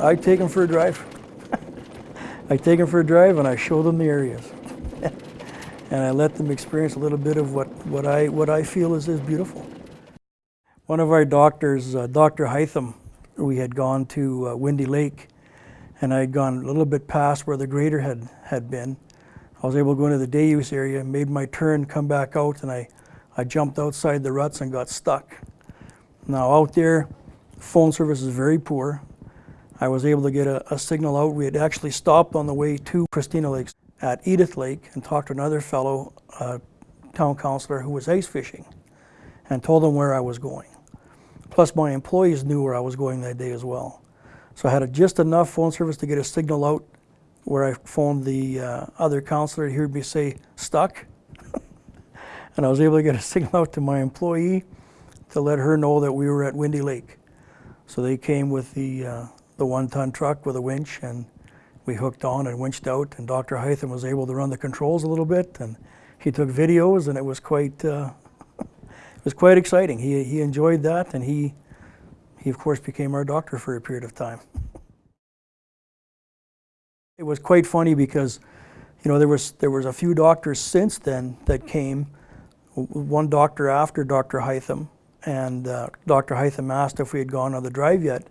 I'd take them for a drive. I take them for a drive and I show them the areas. and I let them experience a little bit of what, what, I, what I feel is, is beautiful. One of our doctors, uh, Dr. Hytham, we had gone to uh, Windy Lake and I had gone a little bit past where the grader had, had been. I was able to go into the day use area, made my turn, come back out, and I, I jumped outside the ruts and got stuck. Now out there, phone service is very poor. I was able to get a, a, signal out. We had actually stopped on the way to Christina Lakes at Edith Lake and talked to another fellow, uh, town councilor, who was ice fishing and told him where I was going. Plus my employees knew where I was going that day as well. So I had just enough phone service to get a signal out where I phoned the uh, other councilor to hear me say, stuck. and I was able to get a signal out to my employee to let her know that we were at Windy Lake. So they came with the, uh, the one-ton truck with a winch and we hooked on and winched out and Dr. Hytham was able to run the controls a little bit and he took videos and it was quite, uh, it was quite exciting. He, he enjoyed that and he, he of course became our doctor for a period of time. It was quite funny because, you know, there was, there was a few doctors since then that came, one doctor after Dr. Hytham, and uh, Dr. Hytham asked if we had gone on the drive yet,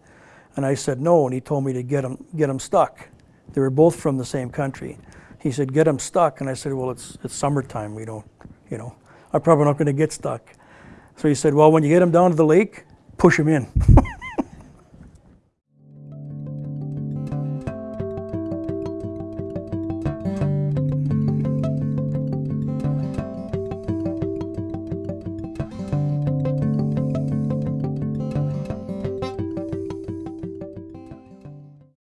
and I said no, and he told me to get them, get them stuck. They were both from the same country. He said, get them stuck, and I said, well, it's, it's summertime, we don't, you know, I'm probably not going to get stuck. So he said, well, when you get them down to the lake, push them in.